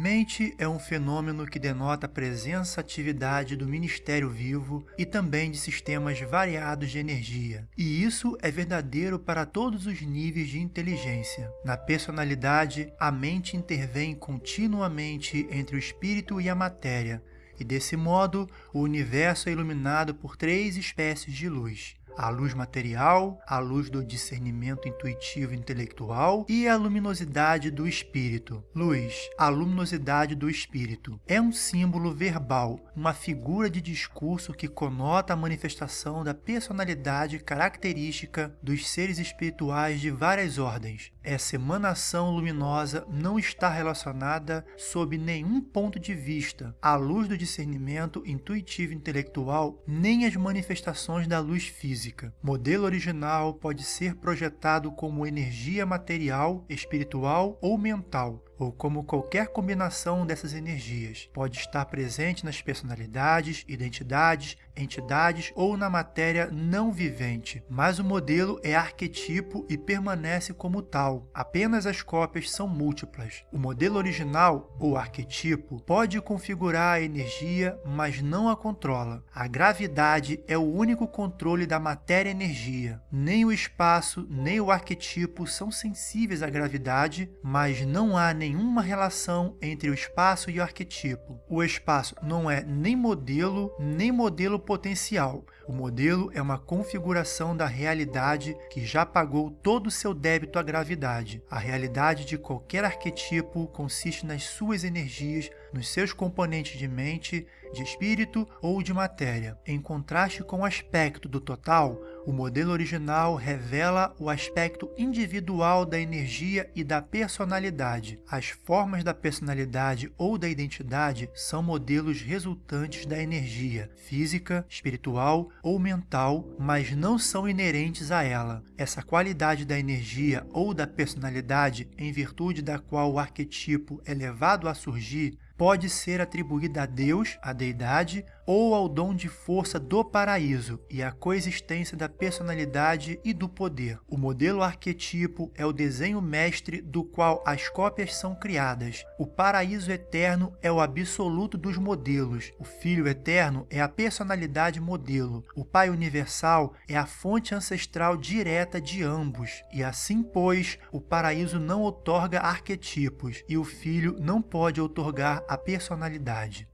Mente é um fenômeno que denota a presença atividade do ministério vivo e também de sistemas variados de energia. E isso é verdadeiro para todos os níveis de inteligência. Na personalidade, a mente intervém continuamente entre o espírito e a matéria, e desse modo o universo é iluminado por três espécies de luz a luz material, a luz do discernimento intuitivo intelectual e a luminosidade do espírito. Luz, a luminosidade do espírito, é um símbolo verbal, uma figura de discurso que conota a manifestação da personalidade característica dos seres espirituais de várias ordens. Essa emanação luminosa não está relacionada sob nenhum ponto de vista à luz do discernimento intuitivo intelectual nem às manifestações da luz física física. Modelo original pode ser projetado como energia material, espiritual ou mental, ou como qualquer combinação dessas energias. Pode estar presente nas personalidades, identidades, entidades ou na matéria não vivente, mas o modelo é arquetipo e permanece como tal. Apenas as cópias são múltiplas. O modelo original, ou arquetipo, pode configurar a energia, mas não a controla. A gravidade é o único controle da matéria-energia. Nem o espaço, nem o arquetipo são sensíveis à gravidade, mas não há nem nenhuma relação entre o espaço e o arquetipo. O espaço não é nem modelo, nem modelo potencial. O modelo é uma configuração da realidade que já pagou todo o seu débito à gravidade. A realidade de qualquer arquetipo consiste nas suas energias, nos seus componentes de mente, de espírito ou de matéria. Em contraste com o aspecto do total, o modelo original revela o aspecto individual da energia e da personalidade. As formas da personalidade ou da identidade são modelos resultantes da energia, física, espiritual ou mental, mas não são inerentes a ela. Essa qualidade da energia ou da personalidade, em virtude da qual o arquetipo é levado a surgir, pode ser atribuída a Deus, a deidade, ou ao dom de força do paraíso e à coexistência da personalidade e do poder. O modelo arquetipo é o desenho mestre do qual as cópias são criadas. O paraíso eterno é o absoluto dos modelos. O Filho eterno é a personalidade modelo. O Pai universal é a fonte ancestral direta de ambos. E assim, pois, o paraíso não outorga arquetipos e o Filho não pode outorgar a personalidade.